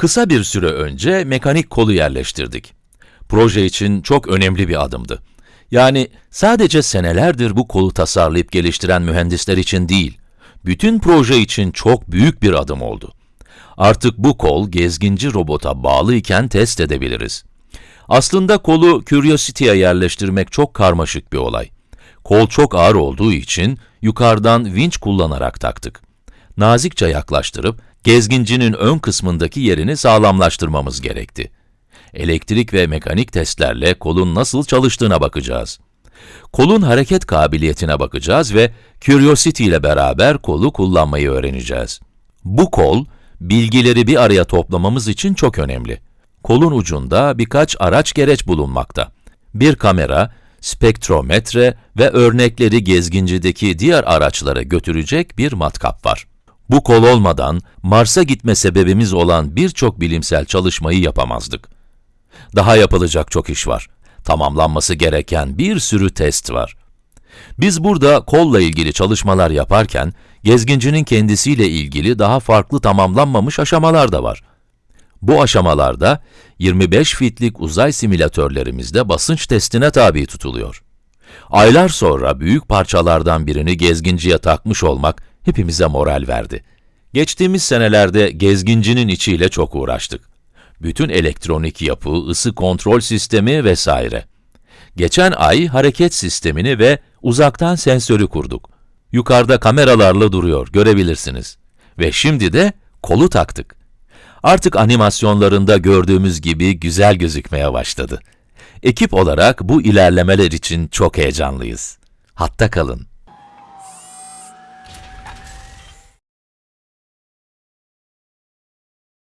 Kısa bir süre önce mekanik kolu yerleştirdik. Proje için çok önemli bir adımdı. Yani sadece senelerdir bu kolu tasarlayıp geliştiren mühendisler için değil, bütün proje için çok büyük bir adım oldu. Artık bu kol gezginci robota bağlı iken test edebiliriz. Aslında kolu Curiosity'ye yerleştirmek çok karmaşık bir olay. Kol çok ağır olduğu için yukarıdan vinç kullanarak taktık. Nazikçe yaklaştırıp gezgincinin ön kısmındaki yerini sağlamlaştırmamız gerekti. Elektrik ve mekanik testlerle kolun nasıl çalıştığına bakacağız. Kolun hareket kabiliyetine bakacağız ve Curiosity ile beraber kolu kullanmayı öğreneceğiz. Bu kol, bilgileri bir araya toplamamız için çok önemli. Kolun ucunda birkaç araç gereç bulunmakta. Bir kamera, spektrometre ve örnekleri gezgincideki diğer araçlara götürecek bir matkap var. Bu kol olmadan Mars'a gitme sebebimiz olan birçok bilimsel çalışmayı yapamazdık. Daha yapılacak çok iş var. Tamamlanması gereken bir sürü test var. Biz burada kolla ilgili çalışmalar yaparken, gezgincinin kendisiyle ilgili daha farklı tamamlanmamış aşamalar da var. Bu aşamalarda 25 fitlik uzay simülatörlerimizde basınç testine tabi tutuluyor. Aylar sonra büyük parçalardan birini gezginciye takmış olmak hepimize moral verdi. Geçtiğimiz senelerde gezgincinin içiyle çok uğraştık. Bütün elektronik yapı, ısı kontrol sistemi vesaire. Geçen ay hareket sistemini ve uzaktan sensörü kurduk. Yukarıda kameralarla duruyor, görebilirsiniz. Ve şimdi de kolu taktık. Artık animasyonlarında gördüğümüz gibi güzel gözükmeye başladı. Ekip olarak bu ilerlemeler için çok heyecanlıyız. Hatta kalın.